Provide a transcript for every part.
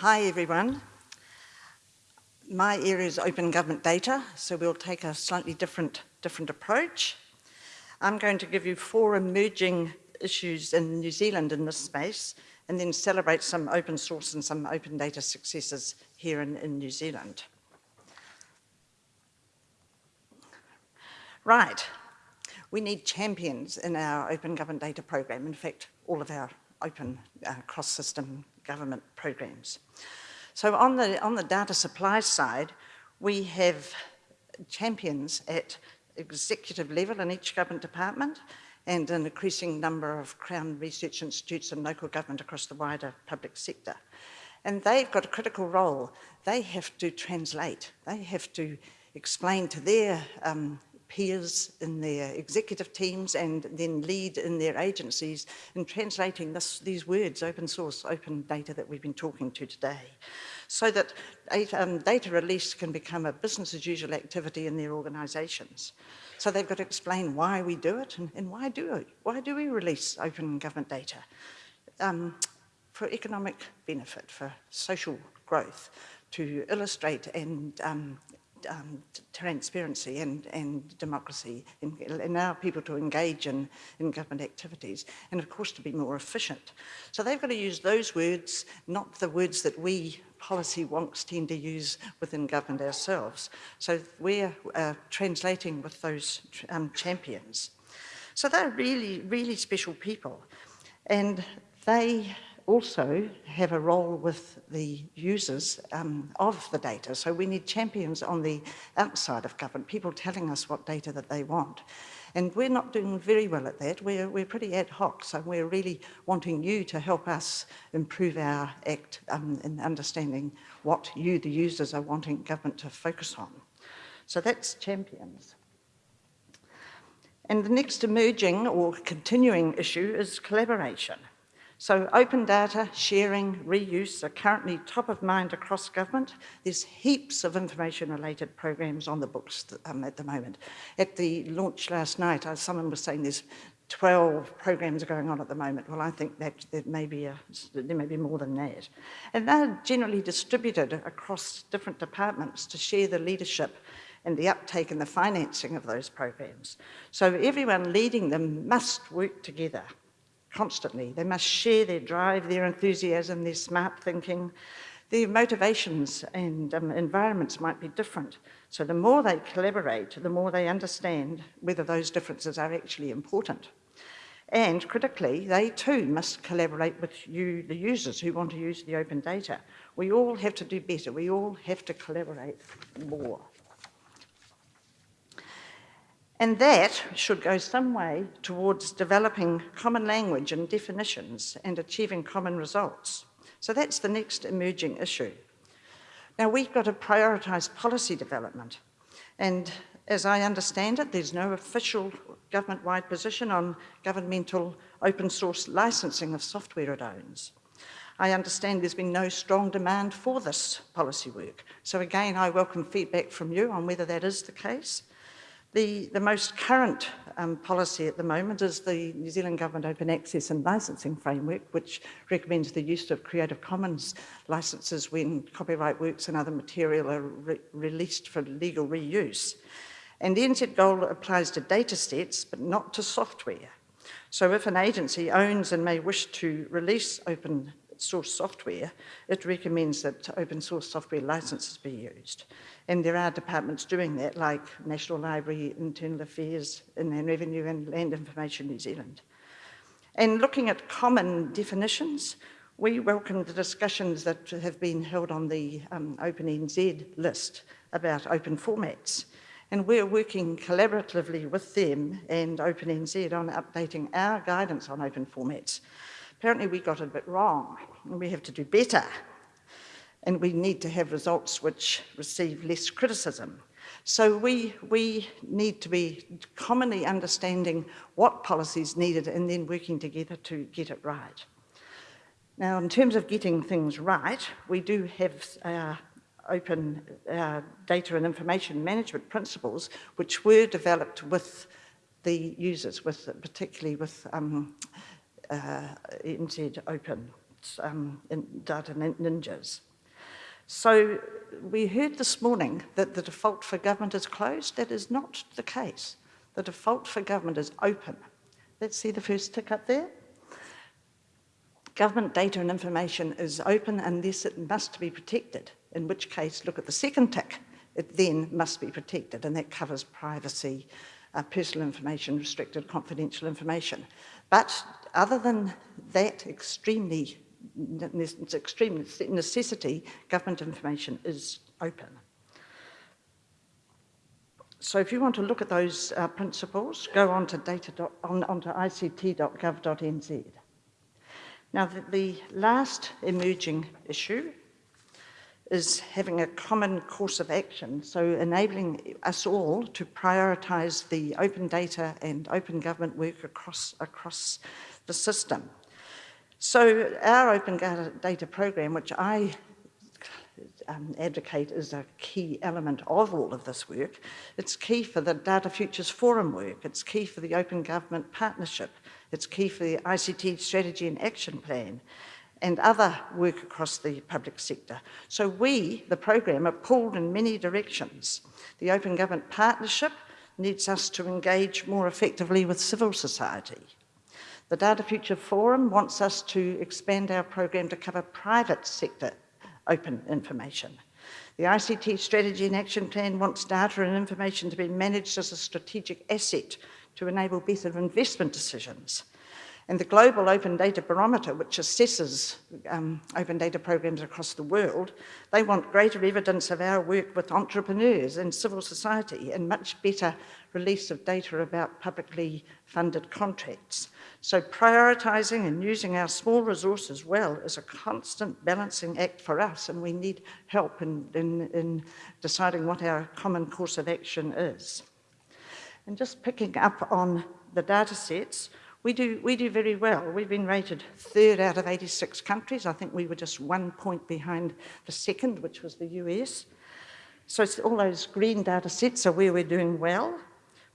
Hi everyone. My area is open government data, so we'll take a slightly different, different approach. I'm going to give you four emerging issues in New Zealand in this space, and then celebrate some open source and some open data successes here in, in New Zealand. Right, we need champions in our open government data program. In fact, all of our open uh, cross-system government programs. So on the, on the data supply side, we have champions at executive level in each government department and an increasing number of Crown Research Institutes and local government across the wider public sector. And they've got a critical role. They have to translate. They have to explain to their um, peers in their executive teams and then lead in their agencies in translating this, these words, open source, open data that we've been talking to today, so that um, data release can become a business as usual activity in their organisations. So they've got to explain why we do it and, and why do it? Why do we release open government data? Um, for economic benefit, for social growth, to illustrate and um, um, transparency and, and democracy and allow people to engage in, in government activities and of course to be more efficient. So they've got to use those words, not the words that we policy wonks tend to use within government ourselves. So we're uh, translating with those um, champions. So they're really, really special people. And they also have a role with the users um, of the data. So we need champions on the outside of government, people telling us what data that they want. And we're not doing very well at that. We're, we're pretty ad hoc, so we're really wanting you to help us improve our act um, in understanding what you, the users, are wanting government to focus on. So that's champions. And the next emerging or continuing issue is collaboration. So open data, sharing, reuse are currently top of mind across government. There's heaps of information related programs on the books um, at the moment. At the launch last night, uh, someone was saying there's 12 programs going on at the moment. Well, I think that there may be, a, there may be more than that. And they're generally distributed across different departments to share the leadership and the uptake and the financing of those programs. So everyone leading them must work together constantly. They must share their drive, their enthusiasm, their smart thinking. Their motivations and um, environments might be different. So the more they collaborate, the more they understand whether those differences are actually important. And critically, they too must collaborate with you, the users who want to use the open data. We all have to do better. We all have to collaborate more. And that should go some way towards developing common language and definitions and achieving common results. So that's the next emerging issue. Now we've got to prioritise policy development. And as I understand it, there's no official government-wide position on governmental open source licensing of software it owns. I understand there's been no strong demand for this policy work. So again, I welcome feedback from you on whether that is the case. The, the most current um, policy at the moment is the New Zealand Government Open Access and Licensing Framework, which recommends the use of Creative Commons licenses when copyright works and other material are re released for legal reuse. And the NZGOAL applies to data sets, but not to software. So if an agency owns and may wish to release open source software, it recommends that open source software licenses be used. And there are departments doing that, like National Library, Internal Affairs, Inland Revenue and Land Information New Zealand. And looking at common definitions, we welcome the discussions that have been held on the um, OpenNZ list about open formats. And we're working collaboratively with them and OpenNZ on updating our guidance on open formats Apparently we got a bit wrong and we have to do better. And we need to have results which receive less criticism. So we, we need to be commonly understanding what policies needed and then working together to get it right. Now, in terms of getting things right, we do have uh, open uh, data and information management principles which were developed with the users, with particularly with um, uh, NZ Open um, in Data Ninjas. So we heard this morning that the default for government is closed. That is not the case. The default for government is open. Let's see the first tick up there. Government data and information is open unless it must be protected, in which case, look at the second tick. It then must be protected, and that covers privacy, uh, personal information, restricted confidential information. But other than that extremely extreme necessity, government information is open. So if you want to look at those uh, principles, go on to data on, onto ict.gov.nz. Now, the, the last emerging issue is having a common course of action, so enabling us all to prioritise the open data and open government work across, across the system. So our open data program, which I um, advocate is a key element of all of this work. It's key for the Data Futures Forum work. It's key for the Open Government Partnership. It's key for the ICT Strategy and Action Plan and other work across the public sector. So we, the program, are pulled in many directions. The Open Government Partnership needs us to engage more effectively with civil society. The Data Future Forum wants us to expand our program to cover private sector open information. The ICT Strategy and Action Plan wants data and information to be managed as a strategic asset to enable better investment decisions. And the Global Open Data Barometer, which assesses um, open data programs across the world, they want greater evidence of our work with entrepreneurs and civil society and much better release of data about publicly funded contracts. So prioritising and using our small resources well is a constant balancing act for us and we need help in, in, in deciding what our common course of action is. And just picking up on the data sets, we do, we do very well. We've been rated third out of 86 countries. I think we were just one point behind the second, which was the US. So all those green data sets are where we're doing well.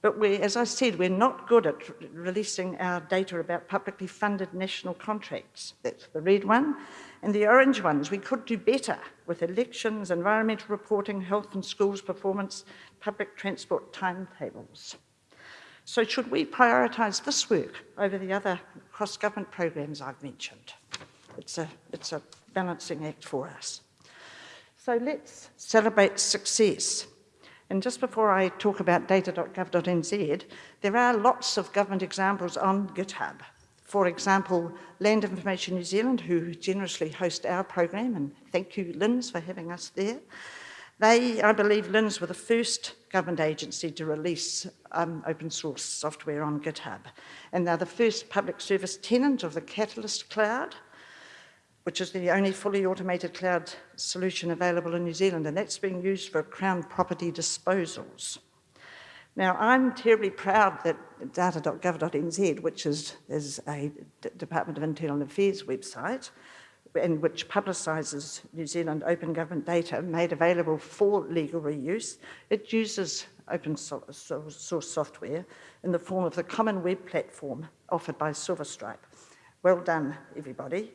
But we, as I said, we're not good at releasing our data about publicly funded national contracts. That's the red one. And the orange ones, we could do better with elections, environmental reporting, health and schools performance, public transport timetables. So should we prioritise this work over the other cross-government programs I've mentioned? It's a, it's a balancing act for us. So let's celebrate success. And just before I talk about data.gov.nz, there are lots of government examples on GitHub. For example, Land Information New Zealand, who generously host our program, and thank you, LINZ, for having us there. They, I believe, LINZ were the first government agency to release um, open source software on GitHub. And they're the first public service tenant of the Catalyst Cloud, which is the only fully automated cloud solution available in New Zealand, and that's being used for Crown property disposals. Now, I'm terribly proud that data.gov.nz, which is, is a D Department of Internal Affairs website, and which publicises New Zealand open government data made available for legal reuse, it uses open source software in the form of the common web platform offered by Silverstripe. Well done, everybody.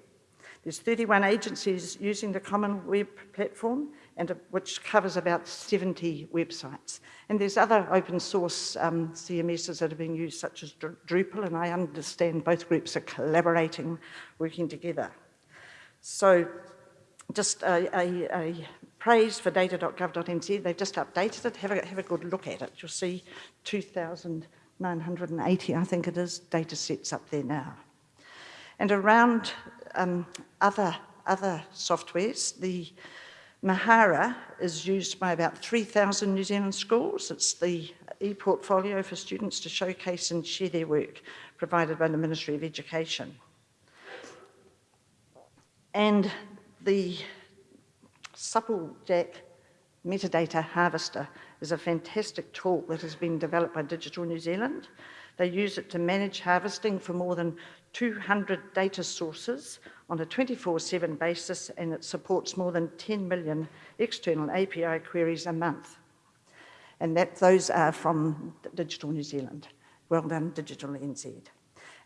There's 31 agencies using the Common Web platform, and which covers about 70 websites. And there's other open source um, CMSs that are being used, such as Drupal, and I understand both groups are collaborating, working together. So just a, a, a praise for data.gov.nz. They've just updated it. Have a, have a good look at it. You'll see 2,980, I think it is, data sets up there now. And around um, other, other softwares, the Mahara is used by about 3,000 New Zealand schools. It's the e-portfolio for students to showcase and share their work provided by the Ministry of Education. And the Supplejack metadata harvester is a fantastic tool that has been developed by Digital New Zealand. They use it to manage harvesting for more than 200 data sources on a 24-7 basis and it supports more than 10 million external API queries a month. And that those are from Digital New Zealand. Well done, Digital NZ.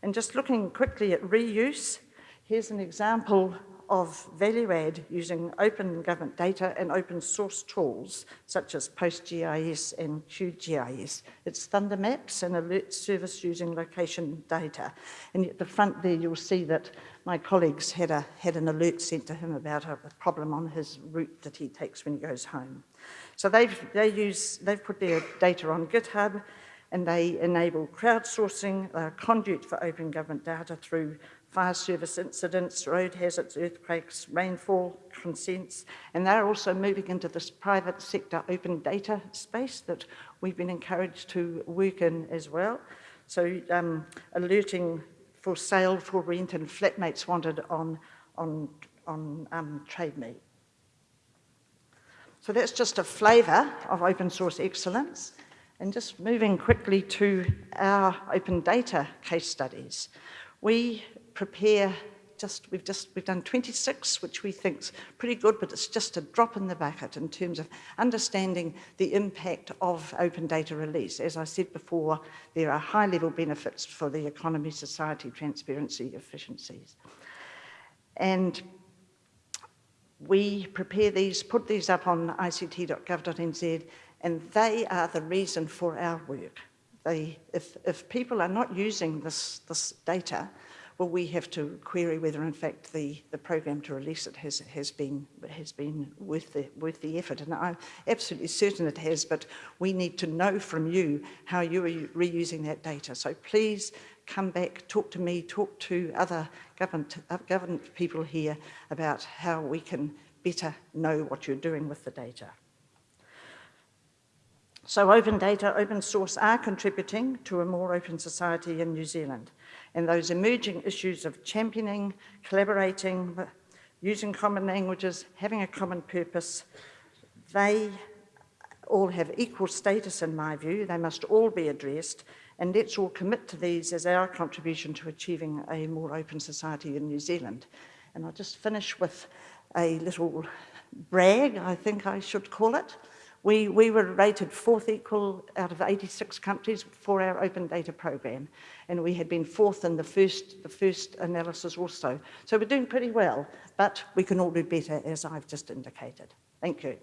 And just looking quickly at reuse, here's an example of value add using open government data and open source tools such as PostGIS and QGIS. It's ThunderMaps and alert service using location data. And at the front there you'll see that my colleagues had, a, had an alert sent to him about a, a problem on his route that he takes when he goes home. So they've, they use, they've put their data on GitHub and they enable crowdsourcing, a conduit for open government data through fire service incidents, road hazards, earthquakes, rainfall consents, and they're also moving into this private sector open data space that we've been encouraged to work in as well. So um, alerting for sale, for rent, and flatmates wanted on, on, on um, Trade Me. So that's just a flavour of open source excellence. And just moving quickly to our open data case studies. We prepare just, we've just, we've done 26, which we think's pretty good, but it's just a drop in the bucket in terms of understanding the impact of open data release. As I said before, there are high level benefits for the economy, society, transparency, efficiencies. And we prepare these, put these up on ict.gov.nz, and they are the reason for our work. They, if, if people are not using this, this data, well, we have to query whether, in fact, the, the program to release it has, has been, has been worth, the, worth the effort. And I'm absolutely certain it has, but we need to know from you how you are reusing that data. So please come back, talk to me, talk to other government, uh, government people here about how we can better know what you're doing with the data. So open data, open source are contributing to a more open society in New Zealand. And those emerging issues of championing, collaborating, using common languages, having a common purpose, they all have equal status in my view. They must all be addressed and let's all commit to these as our contribution to achieving a more open society in New Zealand. And I'll just finish with a little brag, I think I should call it. We, we were rated fourth equal out of 86 countries for our open data program. And we had been fourth in the first, the first analysis also. So we're doing pretty well, but we can all do better as I've just indicated. Thank you.